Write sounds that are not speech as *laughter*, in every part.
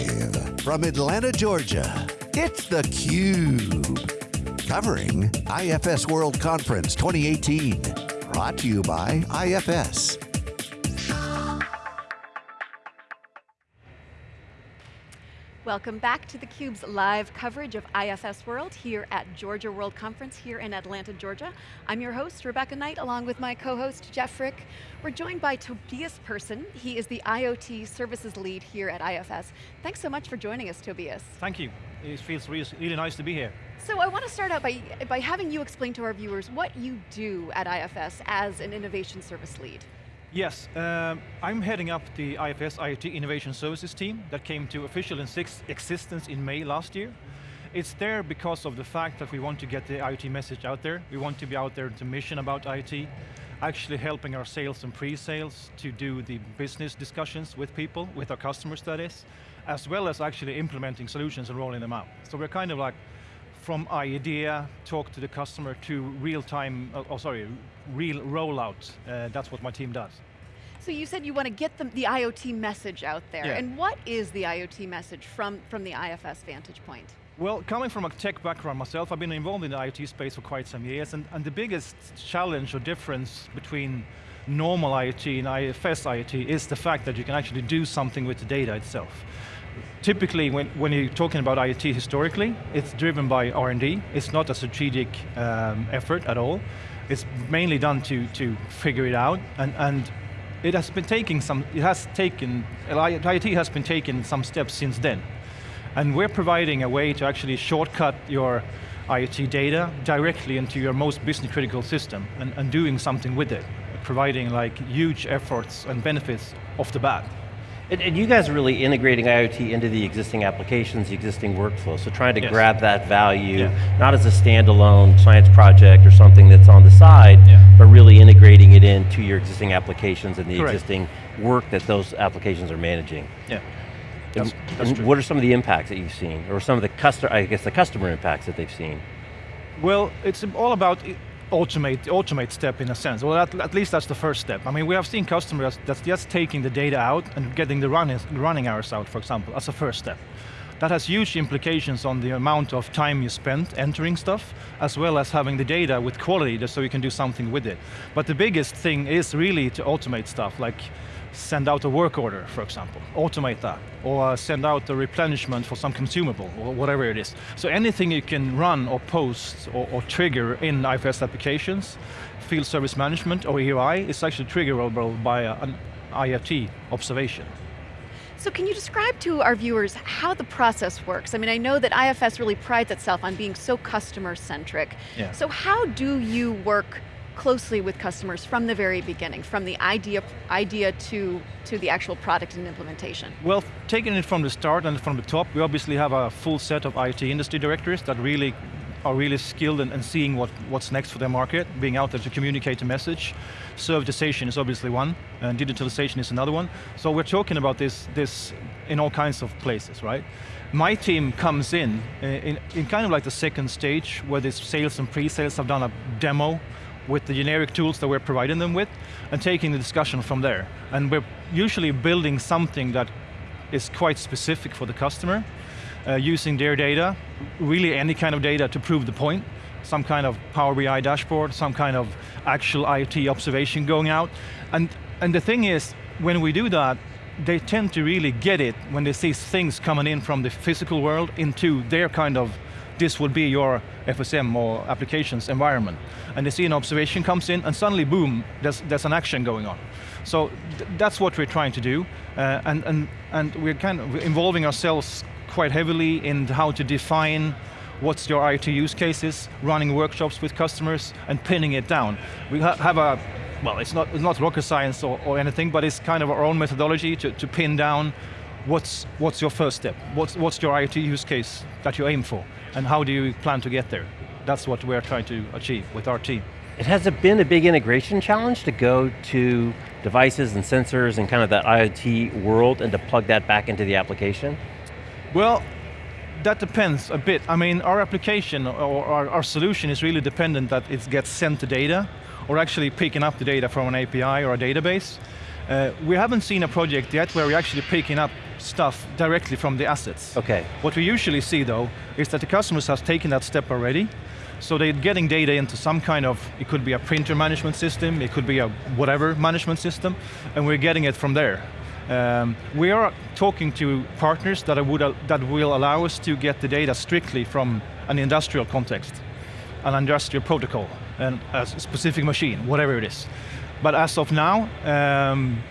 Live from Atlanta, Georgia, it's theCUBE. Covering IFS World Conference 2018. Brought to you by IFS. Welcome back to theCUBE's live coverage of IFS World here at Georgia World Conference here in Atlanta, Georgia. I'm your host, Rebecca Knight, along with my co-host, Jeff Frick. We're joined by Tobias Persson. He is the IoT Services Lead here at IFS. Thanks so much for joining us, Tobias. Thank you. It feels really, really nice to be here. So I want to start out by, by having you explain to our viewers what you do at IFS as an innovation service lead. Yes, um, I'm heading up the IFS IoT Innovation Services team that came to official existence in May last year. It's there because of the fact that we want to get the IoT message out there. We want to be out there to mission about IoT, actually helping our sales and pre-sales to do the business discussions with people, with our customers that is, as well as actually implementing solutions and rolling them out. So we're kind of like from idea, talk to the customer, to real time, oh, oh sorry, real rollout. Uh, that's what my team does. So you said you want to get the, the IoT message out there. Yeah. And what is the IoT message from, from the IFS vantage point? Well, coming from a tech background myself, I've been involved in the IoT space for quite some years, and, and the biggest challenge or difference between normal IoT and IFS IoT is the fact that you can actually do something with the data itself typically when, when you're talking about IoT historically, it's driven by R&D. It's not a strategic um, effort at all. It's mainly done to, to figure it out, and, and it has been taking some, it has taken, IoT has been taking some steps since then. And we're providing a way to actually shortcut your IoT data directly into your most business critical system and, and doing something with it, providing like huge efforts and benefits off the bat. And, and, you guys are really integrating IoT into the existing applications, the existing workflow, so trying to yes. grab that value, yeah. not as a standalone science project or something that's on the side, yeah. but really integrating it into your existing applications and the Correct. existing work that those applications are managing. Yeah. That's, that's and what are some of the impacts that you've seen, or some of the customer, I guess the customer impacts that they've seen? Well, it's all about automate, automate step in a sense. Well, at, at, least that's the first step. I mean, we have seen customers that's just taking the data out and getting the running, running hours out, for example, as a first step. That has huge implications on the amount of time you spend entering stuff, as well as having the data with quality just so you can do something with it. But the biggest thing is really to automate stuff, like send out a work order, for example, automate that, or send out a replenishment for some consumable, or whatever it is. So anything you can run or post or, or trigger in IFS applications, field service management or EOI is actually triggerable by a, an IoT observation. So can you describe to our viewers how the process works? I mean, I know that IFS really prides itself on being so customer-centric. Yeah. So how do you work closely with customers from the very beginning, from the idea, idea to, to the actual product and implementation? Well, taking it from the start and from the top, we obviously have a full set of IT industry directors that really are really skilled in, in seeing what, what's next for their market, being out there to communicate the message. Servitization is obviously one, and digitalization is another one. So we're talking about this, this in all kinds of places, right? My team comes in, uh, in, in kind of like the second stage, where this sales and pre-sales have done a demo with the generic tools that we're providing them with, and taking the discussion from there. And we're usually building something that is quite specific for the customer, uh, using their data, really any kind of data to prove the point, some kind of Power BI dashboard, some kind of actual IoT observation going out. And, and the thing is, when we do that, they tend to really get it when they see things coming in from the physical world into their kind of, this would be your FSM or applications environment. And they see an observation comes in and suddenly, boom, there's, there's an action going on. So th that's what we're trying to do. Uh, and, and, and we're kind of involving ourselves quite heavily in how to define what's your IoT use cases, running workshops with customers, and pinning it down. We ha have a, well, it's not, it's not rocket science or, or anything, but it's kind of our own methodology to, to pin down what's, what's your first step, what's, what's your IoT use case that you aim for, and how do you plan to get there? That's what we're trying to achieve with our team. It has it been a big integration challenge to go to devices and sensors and kind of that IoT world and to plug that back into the application? Well, that depends a bit. I mean, our application or our, our, solution is really dependent that it gets sent the data or actually picking up the data from an API or a database. Uh, we haven't seen a project yet where we're actually picking up stuff directly from the assets. Okay. What we usually see though, is that the customers have taken that step already, so they're getting data into some kind of, it could be a printer management system, it could be a whatever management system, and we're getting it from there. Um, we are talking to partners that, would, uh, that will allow us to get the data strictly from an industrial context, an industrial protocol, and a specific machine, whatever it is. But as of now, um,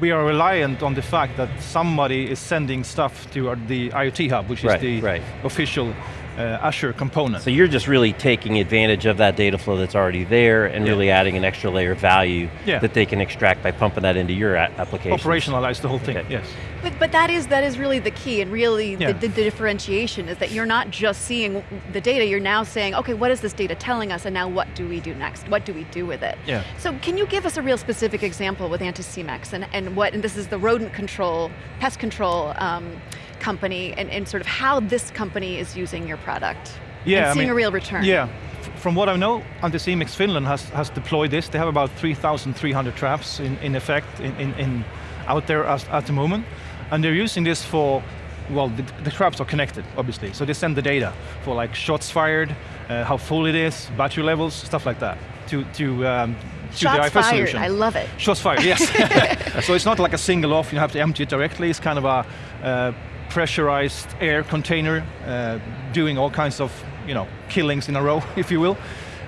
we are reliant on the fact that somebody is sending stuff to the IoT Hub, which right, is the right. official uh, Azure component. So you're just really taking advantage of that data flow that's already there and Yeah. really adding an extra layer of value Yeah. that they can extract by pumping that into your application. Operationalize the whole thing, Okay. yes. But, but that is that is really the key, and really Yeah. the, the, differentiation is that you're not just seeing the data. You're now saying, okay, what is this data telling us, and now what do we do next? What do we do with it? Yeah. So can you give us a real specific example with Anticimex and and what? And this is the rodent control, pest control um, company, and, and sort of how this company is using your product. Yeah, and I seeing mean- a real return. Yeah, from what I know, Anticimex Finland has, has deployed this. They have about 3,300 traps in, in effect in, in, in out there as, at the moment. And they're using this for, well, the, the traps are connected, obviously. So they send the data for like shots fired, uh, how full it is, battery levels, stuff like that, to, to, um, to Shots the IFS fired. solution. I love it. Shots fired, yes. *laughs* *laughs* so it's not like a single off, you have to empty it directly, it's kind of a uh, pressurized air container uh, doing all kinds of you know, killings in a row, *laughs* if you will.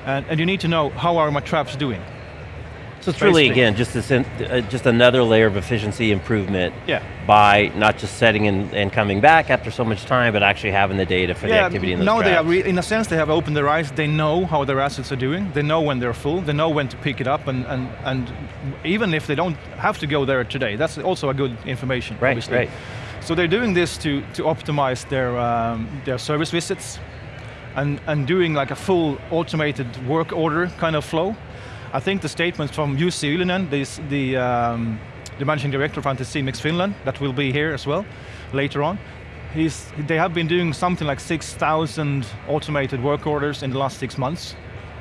And, and you need to know, how are my traps doing? So it's really, again, just, this in, uh, just another layer of efficiency improvement Yeah. by not just setting and, and coming back after so much time, but actually having the data for the activity in those now they are, in a sense, they have opened their eyes, they know how their assets are doing, they know when they're full, they know when to pick it up, and, and, and even if they don't have to go there today, that's also a good information, Right, obviously. right. So they're doing this to, to optimize their, um, their service visits, and, and doing like a full automated work order kind of flow. I think the statement from Jussi Ylinen, this, the, um, the managing director of Anticimex Finland, that will be here as well later on, he's, they have been doing something like 6,000 automated work orders in the last six months,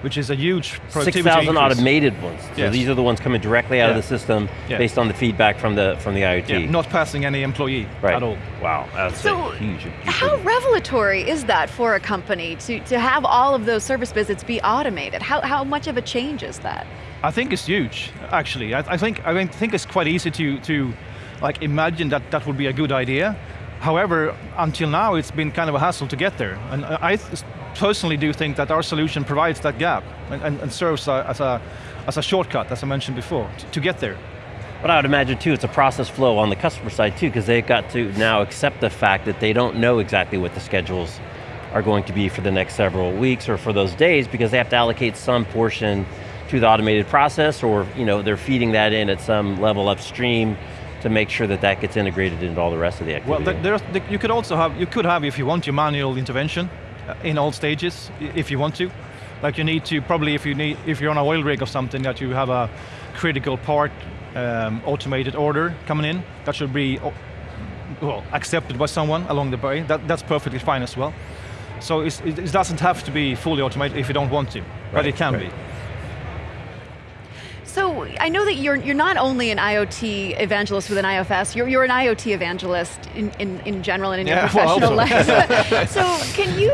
which is a huge productivity 6,000 automated ones. So Yes. these are the ones coming directly out of the system Yeah. based on the feedback from the, from the IoT. Yeah, not passing any employee right. at all. Wow, that's So, a huge, huge How revelatory is that for a company to, to have all of those service visits be automated? How, how much of a change is that? I think it's huge, actually. I, I think I mean, think it's quite easy to to like imagine that that would be a good idea. However, until now, it's been kind of a hassle to get there, and I I th- personally do think that our solution provides that gap and, and, and serves a, as a as a shortcut, as I mentioned before, to, to get there. But I would imagine too, it's a process flow on the customer side too, because they've got to now accept the fact that they don't know exactly what the schedules are going to be for the next several weeks or for those days, because they have to allocate some portion to the automated process, or you know, they're feeding that in at some level upstream to make sure that that gets integrated into all the rest of the Well, activity. there, there, you could also have, you could have, if you want, your manual intervention in all stages, if you want to. Like you need to, probably if you need, if you're on a oil rig or something, that you have a critical part um, automated order coming in, that should be well, accepted by someone along the way. That, that's perfectly fine as well. So it's, it, it doesn't have to be fully automated if you don't want to, but it can right. be. So I know that you're you're not only an IoT evangelist with an IFS, you're, you're an IoT evangelist in, in, in general and in your Yeah, well, professional also. life. *laughs* *laughs* so can you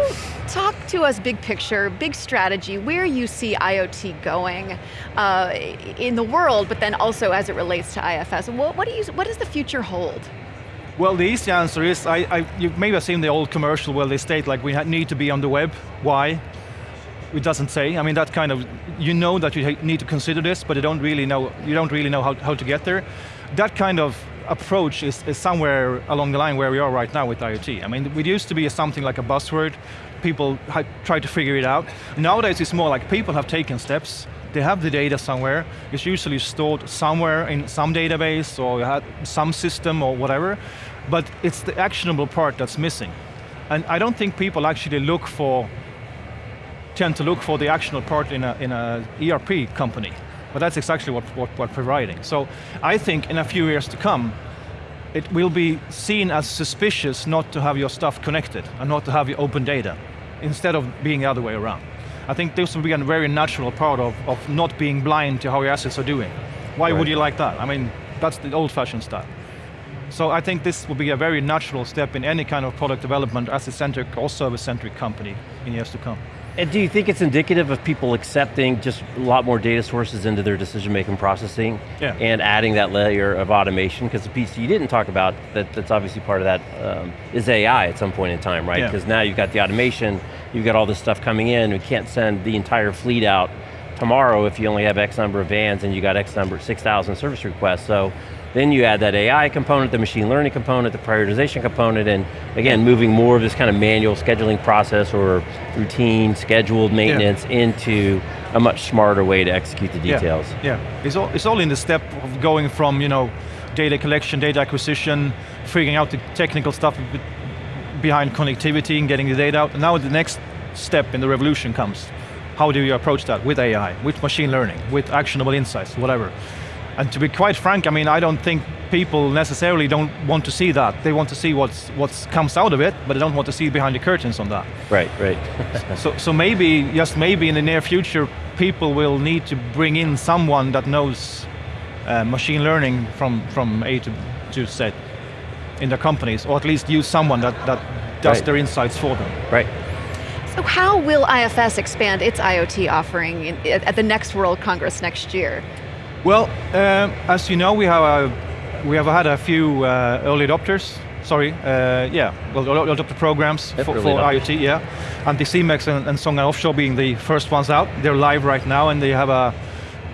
talk to us big picture, big strategy, where you see IoT going uh, in the world, but then also as it relates to IFS? What, what, do you, what does the future hold? Well, the easy answer is, I, I, you maybe have seen the old commercial where they state like we need to be on the web. Why? It doesn't say. I mean, that kind of, you know that you need to consider this, but you don't really know, you don't really know how, how to get there. That kind of approach is, is somewhere along the line where we are right now with IoT. I mean, it used to be something like a buzzword. People try to figure it out. Nowadays it's more like people have taken steps, they have the data somewhere. It's usually stored somewhere in some database or some system or whatever, but it's the actionable part that's missing. And I don't think people actually look for, tend to look for the actionable part in a, in a ERP company, but that's exactly what, what we're providing. So I think in a few years to come, it will be seen as suspicious not to have your stuff connected and not to have your open data, instead of being the other way around. I think this will be a very natural part of, of not being blind to how your assets are doing. Why Right. would you like that? I mean, that's the old-fashioned style. So I think this will be a very natural step in any kind of product development as a centric or service-centric company in years to come. And do you think it's indicative of people accepting just a lot more data sources into their decision-making processing Yeah. and adding that layer of automation? Because the piece you didn't talk about, that, that's obviously part of that, um, is AI at some point in time, right? Yeah. Because now you've got the automation, you've got all this stuff coming in, we can't send the entire fleet out tomorrow if you only have X number of vans and you got X number, 6,000 service requests. So then you add that AI component, the machine learning component, the prioritization component, and again, moving more of this kind of manual scheduling process or routine, scheduled maintenance into a much smarter way to execute the details. Yeah, yeah. It's, all, it's all in the step of going from, you know, data collection, data acquisition, figuring out the technical stuff behind connectivity and getting the data out. And now the next step in the revolution comes. How do you approach that with AI, with machine learning, with actionable insights, whatever. And to be quite frank, I mean, I don't think people necessarily don't want to see that. They want to see what's what comes out of it, but they don't want to see behind the curtains on that. Right, right. *laughs* So, so maybe, just maybe in the near future, people will need to bring in someone that knows uh, machine learning from, from A to, to Z in their companies, or at least use someone that, that does Right. their insights for them. right. So how will IFS expand its IoT offering in, at at the next World Congress next year? Well, um, as you know, we have a, we have had a few uh, early adopters. Sorry, uh, yeah, well, early adopter programs Yep, for, for. IoT, yeah. And Anticimex and, and Songa Offshore being the first ones out. They're live right now, and they have a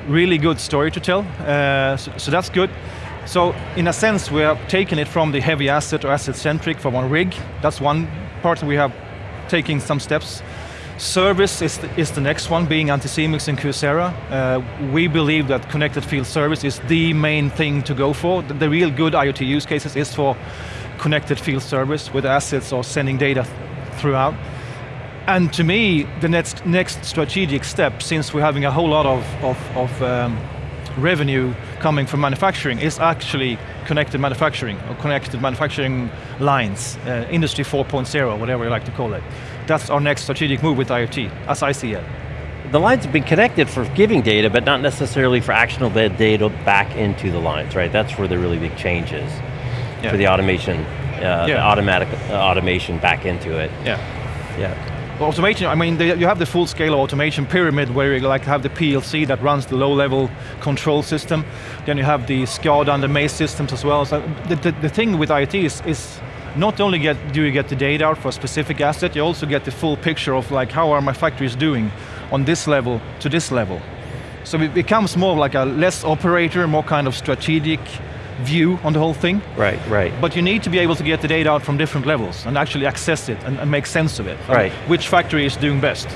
really good story to tell. Uh, so, so that's good. So, in a sense, we have taken it from the heavy asset or asset-centric from one rig. That's one part we have taking some steps. Service is the, is the next one, being Anticimex and Kyocera. Uh, we believe that connected field service is the main thing to go for. The, the real good IoT use cases is for connected field service with assets or sending data th- throughout. And to me, the next, next strategic step, since we're having a whole lot of, of, of um, revenue coming from manufacturing, is actually connected manufacturing, or connected manufacturing lines, uh, Industry 4.0, whatever you like to call it. That's our next strategic move with IoT, as I see it. The lines have been connected for giving data, but not necessarily for actionable data back into the lines, right? That's where the really big change is Yeah. for the automation, uh, the automatic uh, automation back into it. Yeah. Yeah. Well, Automation, I mean, you have the full scale automation pyramid where you like have the PLC that runs the low level control system. Then you have the SCADA and the MES systems as well. So the, the, the thing with IoT is, is not only get, do you get the data out for a specific asset, you also get the full picture of like how are my factories doing on this level to this level. So it becomes more like a less operator, more kind of strategic view on the whole thing. Right, right. But you need to be able to get the data out from different levels and actually access it and, and make sense of it. Right. Which factory is doing best?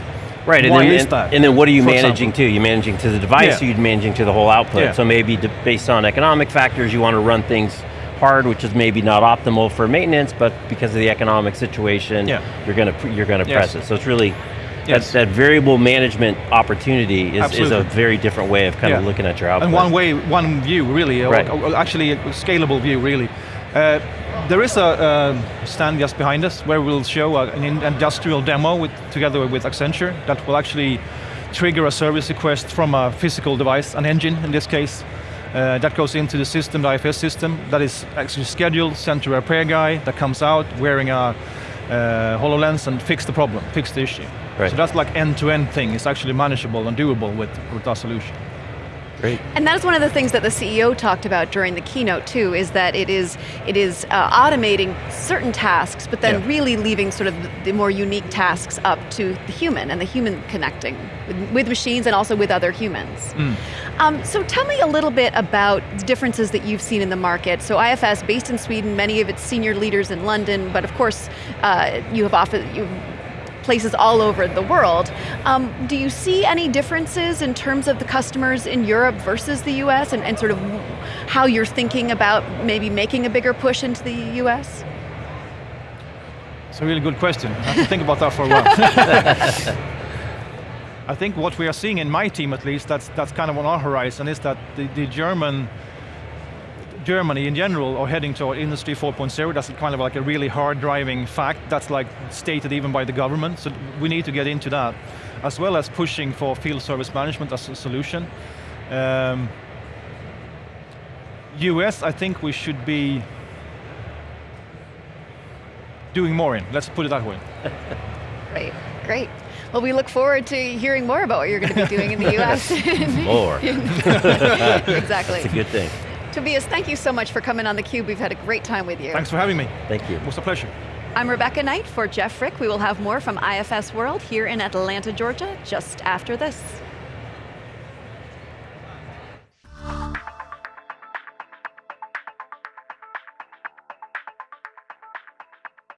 Right, and Why then, is and, that, and then what are you managing example? to? You're managing to the device, Yeah. you're managing to the whole output. Yeah. So maybe based on economic factors, you want to run things hard, which is maybe not optimal for maintenance, but because of the economic situation, Yeah. you're going to you're going to Yes. press it. So it's really Yes. that, that variable management opportunity is, is a very different way of kind of looking at your output. And one way, one view really, Right. or actually a scalable view really. Uh, there is a, a stand just behind us where we'll show an industrial demo with, together with Accenture that will actually trigger a service request from a physical device, an engine in this case, uh, that goes into the system, the IFS system, that is actually scheduled, sent to a repair guy that comes out wearing a uh, HoloLens and fix the problem, fix the issue. Right. So that's like end-to-end thing. It's actually manageable and doable with, with our solution. Great. And that is one of the things that the CEO talked about during the keynote too, is that it is it is uh, automating certain tasks, but then Yeah. really leaving sort of the more unique tasks up to the human and the human connecting with, with machines and also with other humans. Um, so tell me a little bit about the differences that you've seen in the market. So IFS, based in Sweden, many of its senior leaders in London, but of course uh, you have often you places all over the world. Um, do you see any differences in terms of the customers in Europe versus the US and, and sort of how you're thinking about maybe making a bigger push into the US? It's a really good question. I have to think about that for a while. *laughs* I think what we are seeing in my team, at least, that's that's kind of on our horizon, is that the, the German, Germany in general are heading toward Industry 4.0. That's kind of like a really hard driving fact. That's like stated even by the government. So we need to get into that, as well as pushing for field service management as a solution. Um, US, I think we should be doing more in, let's put it that way. *laughs* Great, great. Well, we look forward to hearing more about what you're going to be doing in the *laughs* US. More. *laughs* exactly. It's a good thing. Tobias, thank you so much for coming on theCUBE. We've had a great time with you. Thanks for having me. Thank you. It was a pleasure. I'm Rebecca Knight for Jeff Frick. We will have more from IFS World here in Atlanta, Georgia, just after this.